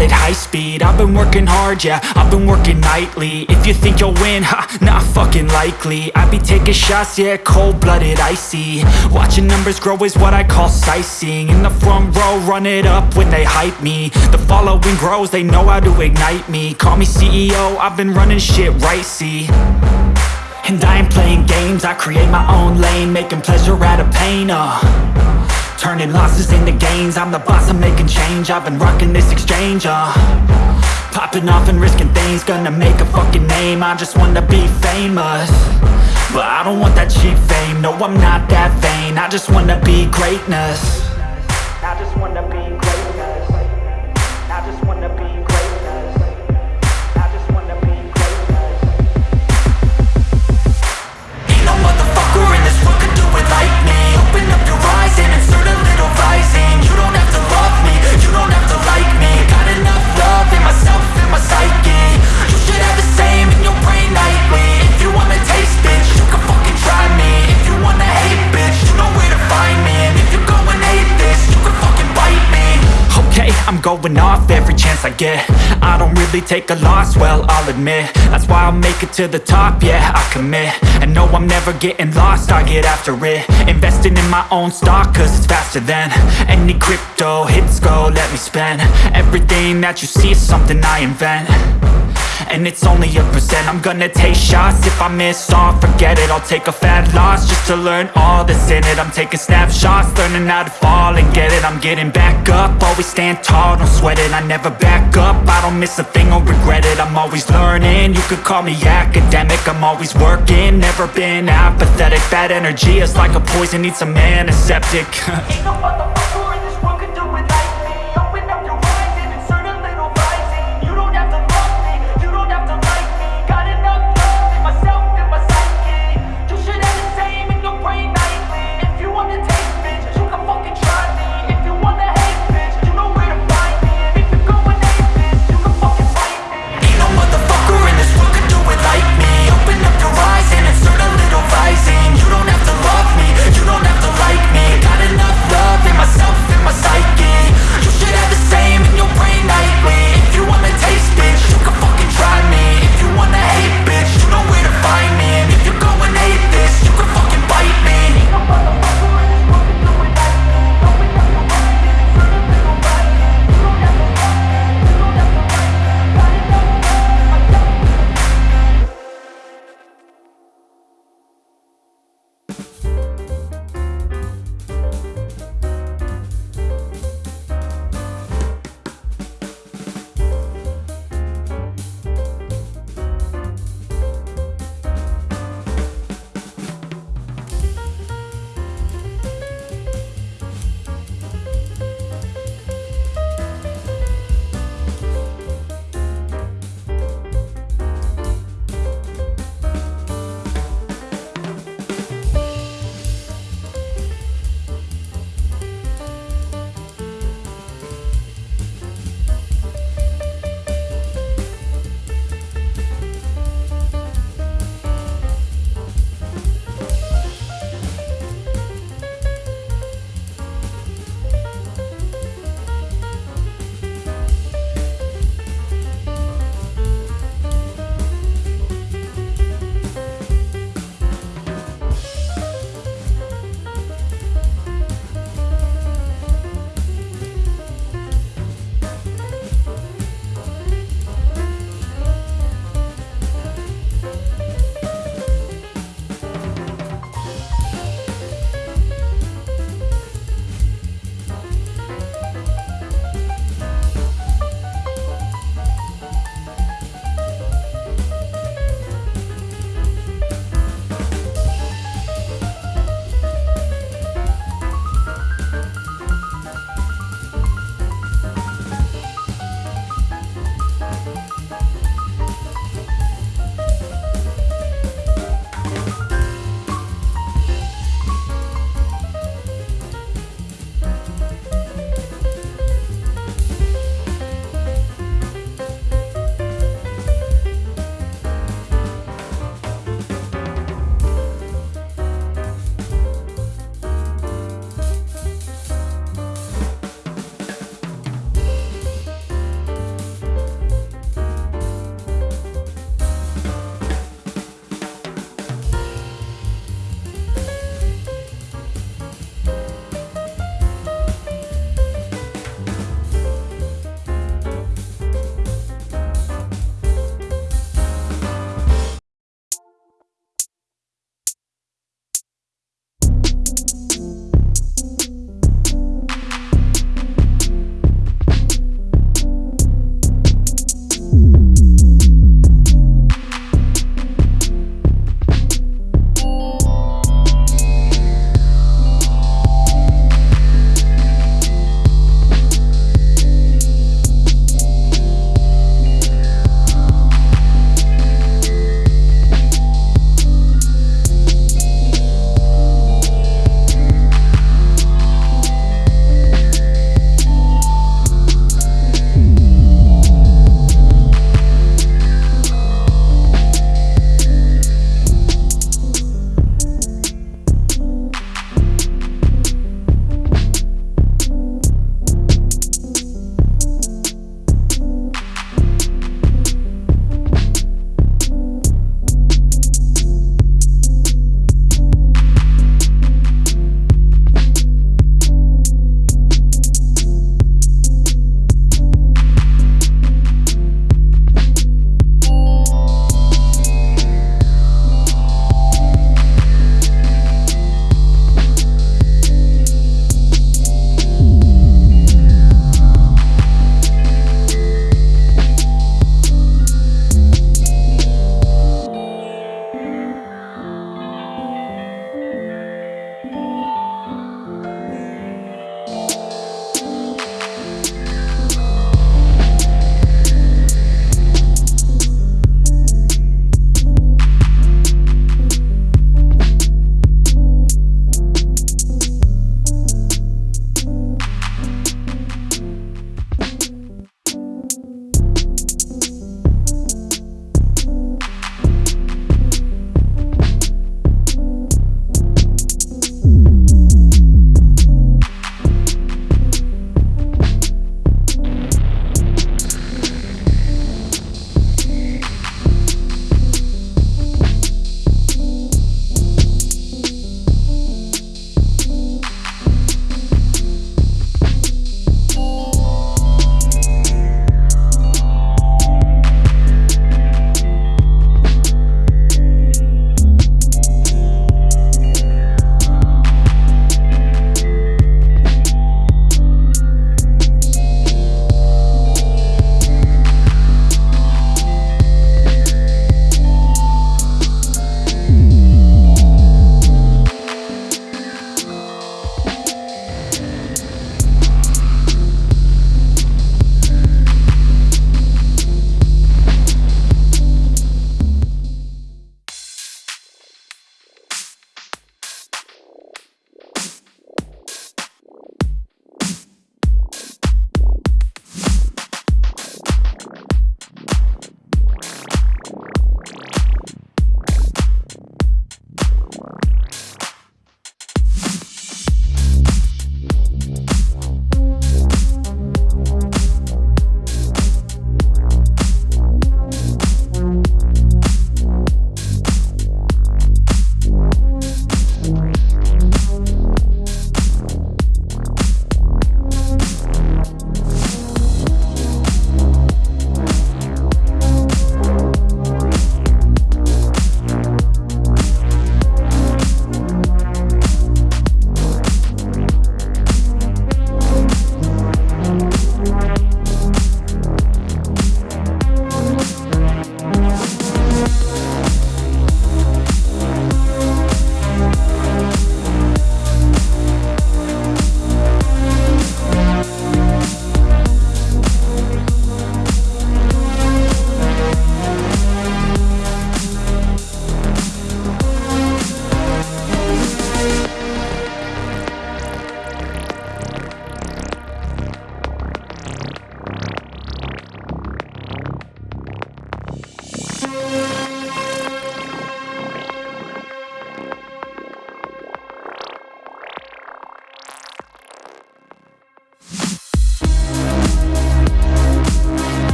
call it high speed. I've been working hard, yeah, I've been working nightly. If you think you'll win, ha, not fucking likely. I be taking shots, yeah, cold-blooded, icy. Watching numbers grow is what I call sightseeing. In the front row, run it up when they hype me. The following grows, they know how to ignite me. Call me CEO, I've been running shit right, see. And I ain't playing games, I create my own lane Making pleasure out of pain, uh Turning losses into gains. I'm the boss, I'm making change. I've been rocking this exchange, uh. Popping off and risking things Gonna make a fucking name. I just wanna be famous But I don't want that cheap fame. No, I'm not that vain. I just wanna be greatness going off every chance I get. I don't really take a loss, well, I'll admit. That's why I'll make it to the top, yeah, I commit. And no, I'm never getting lost, I get after it. Investing in my own stock, cause it's faster than Any crypto hits go, let me spend. Everything that you see is something I invent and it's only a percent. I'm gonna take shots. If I miss all, forget it. I'll take a fat loss Just to learn all that's in it. I'm taking snapshots Learning how to fall and get it. I'm getting back up. Always stand tall, don't sweat it. I never back up. I don't miss a thing or regret it. I'm always learning. You could call me academic. I'm always working. Never been apathetic. Bad energy is like a poison. Needs a antiseptic. Ain't no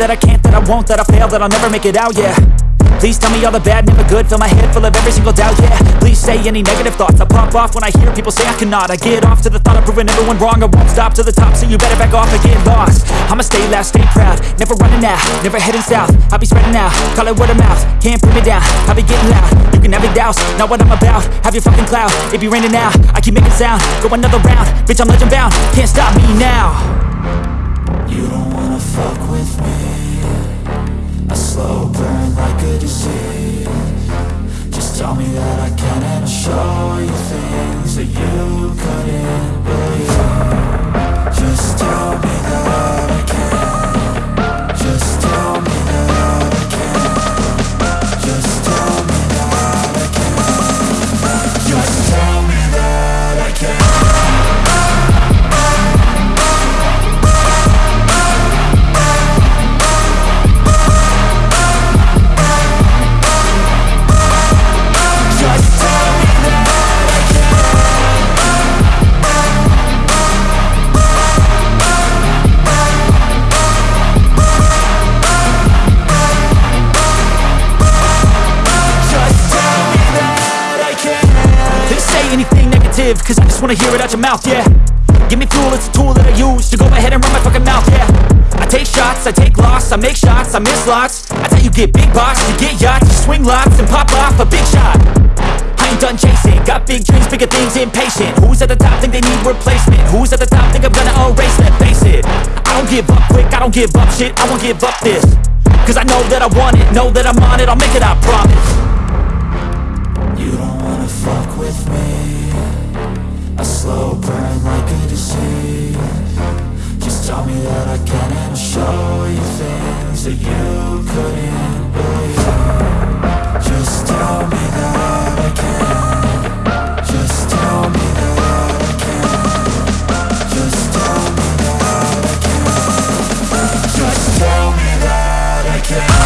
that I can't, that I won't, that I fail, that I'll never make it out, yeah. Please tell me all the bad, never good. Fill my head full of every single doubt, yeah. Please say any negative thoughts. I pop off when I hear people say I cannot. I get off to the thought of proving everyone wrong. I won't stop to the top, so you better back off and get lost. I'ma stay loud, stay proud. Never running out, never heading south. I'll be spreading out, call it word of mouth. Can't put me down, I'll be getting loud. You can have it douse, not what I'm about. Have your fucking cloud, it be raining now I keep making sound, go another round. Bitch, I'm legend bound, can't stop me now. You don't fuck with me. A slow burn like a disease. Just tell me that I can and I'll show you things that you negative Cause I just wanna hear it out your mouth, yeah. Give me fuel, it's a tool that I use To go ahead and run my fucking mouth, yeah. I take shots, I take loss I make shots, I miss lots. I tell you get big box, you get yachts You swing lots and pop off a big shot. I ain't done chasing Got big dreams, bigger things, impatient. Who's at the top think they need replacement? Who's at the top think I'm gonna erase them? Face it I don't give up quick, I don't give up shit I won't give up this. Cause I know that I want it Know that I'm on it, I'll make it, I promise. You don't wanna fuck with me slow burn like a disease. Just tell me that I can and show you things that you couldn't believe. Just tell me that I can. Just tell me that I can. Just tell me that I can. Just tell me that I can.